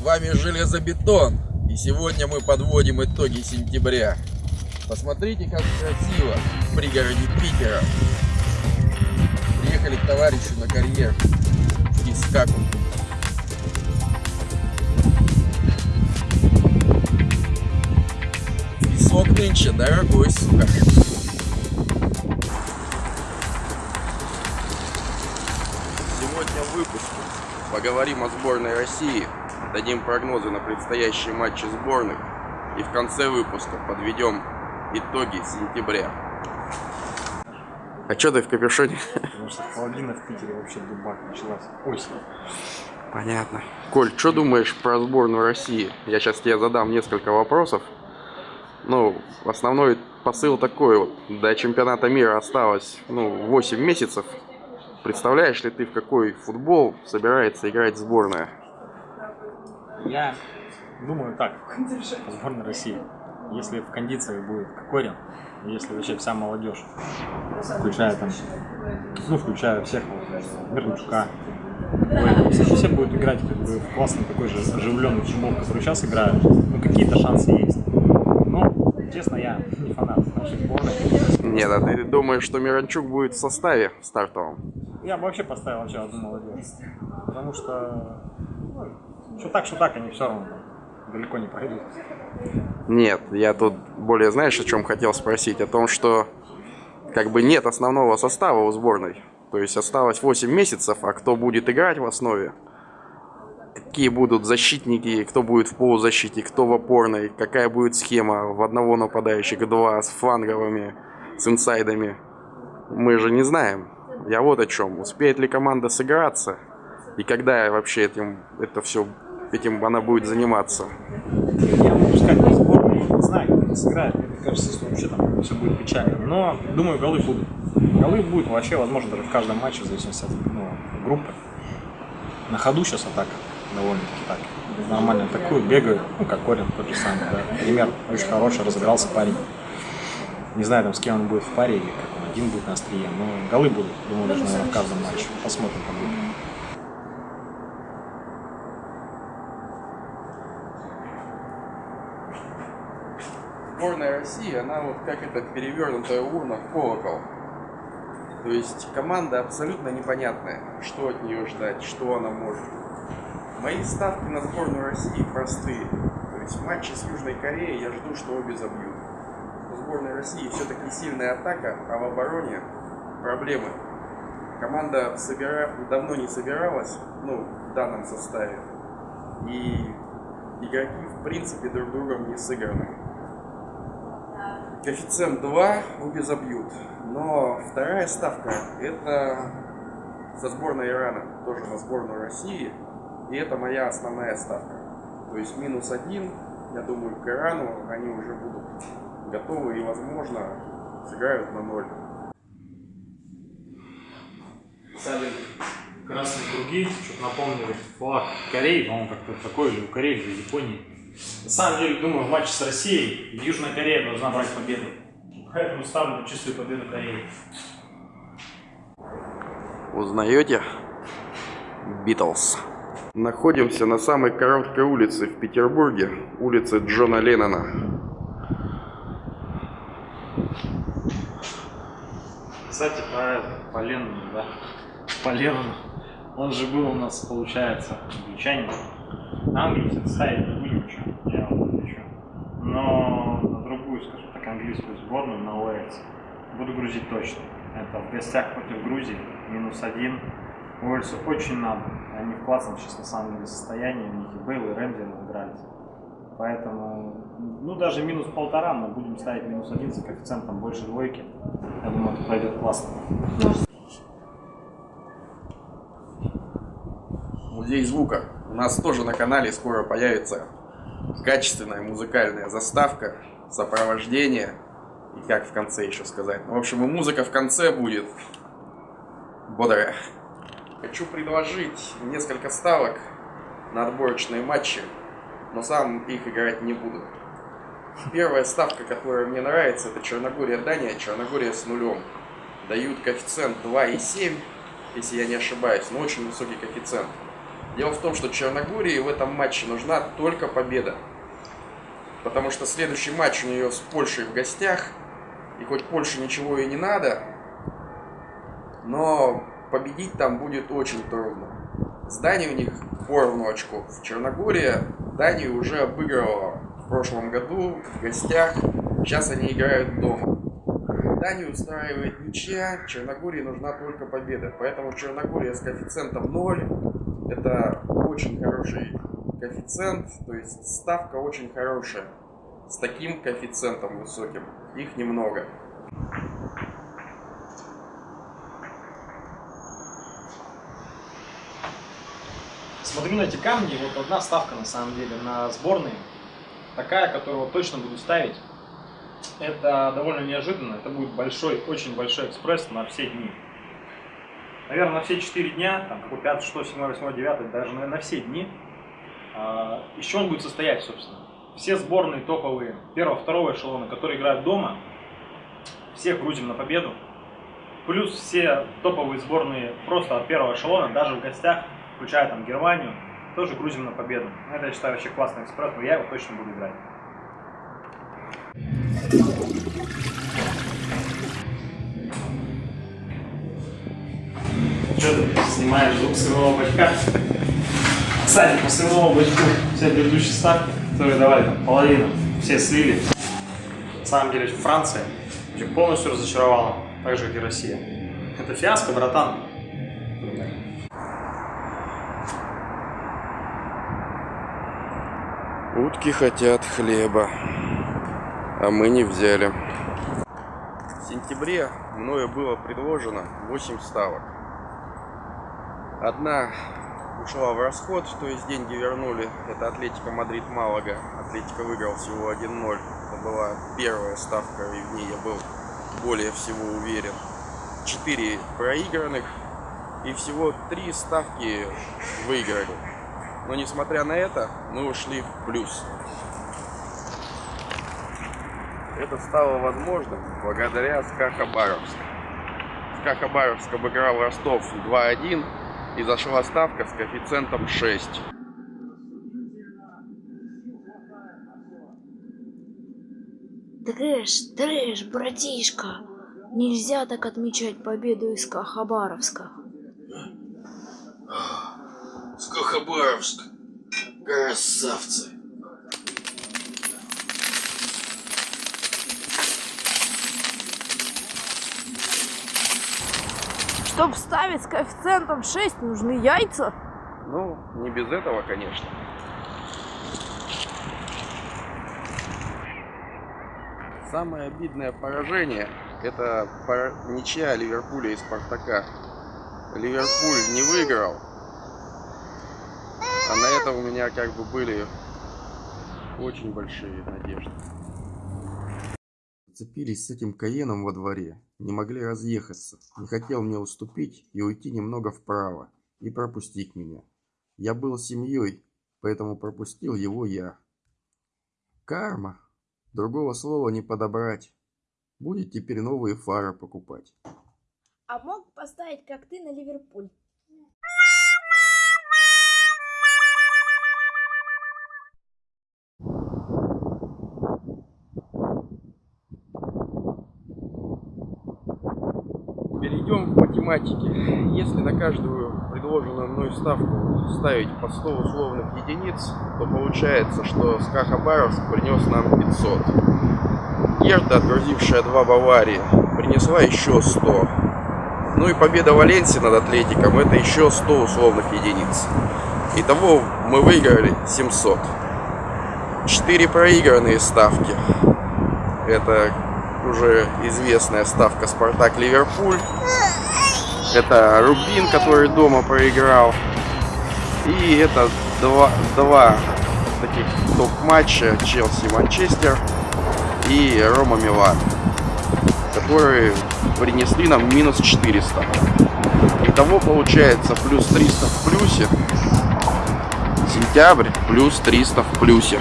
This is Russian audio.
Вами Железобетон. И сегодня мы подводим итоги сентября. Посмотрите, как красиво в пригороде Питера. Приехали к товарищу на карьер из Каку. Песок нынче дорогой, сука. Сегодня в поговорим о сборной России, дадим прогнозы на предстоящие матчи сборных и в конце выпуска подведем итоги сентября. А что ты в капюшоне? Потому что холодина в Питере вообще дубак началась. Осень. Понятно. Коль, что думаешь про сборную России? Я сейчас тебе задам несколько вопросов. Ну, основной посыл такой вот. До чемпионата мира осталось, ну, 8 месяцев. Представляешь ли ты, в какой футбол собирается играть сборная? Я думаю так, сборная России. Если в кондиции будет Кокорин, если вообще вся молодежь, включая там, ну, включая всех, Кокорина, если все будут играть как бы в классный такой же оживленный футбол, который сейчас играют, ну, какие-то шансы есть. Но, честно, я не фанат нашей сборной. Нет, а ты думаешь, что Миранчук будет в составе стартовом? Я бы вообще поставил вообще одну молодежь. Потому что, ну, что так, что так, они все равно далеко не пройдут. Нет, я тут более, знаешь, о чем хотел спросить? О том, что как бы нет основного состава у сборной. То есть осталось 8 месяцев, а кто будет играть в основе? Какие будут защитники, кто будет в полузащите, кто в опорной, какая будет схема в одного нападающего, два с фланговыми, с инсайдами. Мы же не знаем. Я вот о чем. Успеет ли команда сыграться? И когда вообще этим, это все, этим она будет заниматься? Я могу сказать про сборную, не знаю, как они сыграют. Мне кажется, что вообще там все будет печально. Но, думаю, голы будут. Голы будут вообще, возможно, даже в каждом матче, в зависимости от ну, группы. На ходу сейчас атака довольно-таки так. Нормально атакуют, бегают, ну, как Корин тот же самый, да. Пример очень хороший, разыгрался парень. Не знаю, там, с кем он будет в паре или как он один будет на острие, но голы будут, думаю, даже, наверное, в каждом матче. Посмотрим, как будет. Сборная России, она вот как эта перевернутая урна в колокол. То есть команда абсолютно непонятная, что от нее ждать, что она может. Мои ставки на сборную России простые. То есть в матче с Южной Кореей я жду, что обе забьют. У сборной России все-таки сильная атака, а в обороне проблемы. Команда собира... давно не собиралась, ну, в данном составе. И игроки, в принципе, друг другом не сыграны. Коэффициент 2 обе забьют. Но вторая ставка это со сборной Ирана, тоже на сборную России. И это моя основная ставка. То есть минус один, я думаю, к Ирану они уже будут готовы и, возможно, сыграют на ноль. Стали красные круги, что-то напомнили флаг Кореи, по-моему, как-то такой, или у Кореи, или Японии. На самом деле, думаю, в матче с Россией Южная Корея должна брать победу. Поэтому ставлю на чистую победу Кореи. Узнаете? Битлз. Находимся на самой короткой улице в Петербурге, улице Джона Леннона. Кстати, про по Леннону, да, по Леннону. Он же был у нас, получается, англичанин. На Англию кстати, ставить не будем ничего, я вам отвечу. Но на другую, скажем так, английскую сборную, на Уэльс, буду грузить точно. Это в гостях против Грузии, минус один. Уэльсу очень надо. Они в классном сейчас на самом деле состоянии, у них и Бейл, и Рэмзи разыгрались. Поэтому, ну даже минус полтора, мы будем ставить минус один за коэффициентом больше двойки. Я думаю, это пойдет классно. Музей звука. У нас тоже на канале скоро появится качественная музыкальная заставка, сопровождение и как в конце еще сказать. Ну, в общем, и музыка в конце будет бодрая. Хочу предложить несколько ставок на отборочные матчи, но сам их играть не буду. Первая ставка, которая мне нравится, это Черногория-Дания, Черногория с нулем. Дают коэффициент 2,7, если я не ошибаюсь, но очень высокий коэффициент. Дело в том, что Черногории в этом матче нужна только победа. Потому что следующий матч у нее с Польшей в гостях. И хоть Польше ничего и не надо, но победить там будет очень трудно. С Данией у них поровну очков. Черногория Данию уже обыгрывала в прошлом году в гостях. Сейчас они играют дома. Данию устраивает ничья, Черногории нужна только победа. Поэтому Черногория с коэффициентом 0 это очень хороший коэффициент, то есть ставка очень хорошая. С таким коэффициентом высоким. Их немного. Смотрю на эти камни, вот одна ставка на самом деле на сборные. Такая, которую точно буду ставить. Это довольно неожиданно. Это будет большой, очень большой экспресс на все дни. Наверное, на все 4 дня, там, какой 5, 6, 7, 8, 9, даже на, на все дни. А, еще он будет состоять, собственно. Все сборные топовые первого, второго эшелона, которые играют дома, всех грузим на победу. Плюс все топовые сборные просто от первого эшелона, даже в гостях, включая там Германию, тоже грузим на победу. Это, я считаю, вообще классный экспресс, но я его точно буду играть. Что ты снимаешь звук своего бачка? Кстати, по своему бачку все предыдущие ставки, которые давали там половину, все слили. На самом деле Франция полностью разочаровала, так же как и Россия. Это фиаско, братан. Утки хотят хлеба, а мы не взяли. В сентябре мною было предложено 8 ставок. Одна ушла в расход, то есть деньги вернули. Это Атлетика Мадрид Малага. Атлетика выиграл всего 1-0. Это была первая ставка, и в ней я был более всего уверен. 4 проигранных и всего 3 ставки выиграли. Но несмотря на это, мы ушли в плюс. Это стало возможным благодаря СКА Хабаровск. СКА Хабаровск обыграл Ростов 2-1 и зашла ставка с коэффициентом 6. Трэш, трэш, братишка. Нельзя так отмечать победу из Хабаровска. СКА Хабаровск. Красавцы. Чтоб ставить с коэффициентом 6, нужны яйца. Ну, не без этого, конечно. Самое обидное поражение это ничья Ливерпуля и Спартака. Ливерпуль не выиграл, а на это у меня как бы были очень большие надежды. Зацепились с этим Каеном во дворе, не могли разъехаться, не хотел мне уступить и уйти немного вправо, и пропустить меня. Я был семьей, поэтому пропустил его я. Карма. Другого слова не подобрать. Будет теперь новые фары покупать. А мог поставить, как ты, на Ливерпуль? Перейдем к математике. Если на каждую предложенную мной ставку ставить по 100 условных единиц, то получается, что СКА Хабаровск принес нам 500. Герда, отгрузившая два Баварии, принесла еще 100. Ну и победа Валенсии над Атлетиком, это еще 100 условных единиц. Итого мы выиграли 700. 4 проигранные ставки. Это уже известная ставка Спартак-Ливерпуль. Это Рубин, который дома проиграл. И это два, два таких топ-матча Челси-Манчестер и Рома Милан, которые принесли нам минус 400. Итого получается плюс 300 в плюсе, сентябрь плюс 300 в плюсе.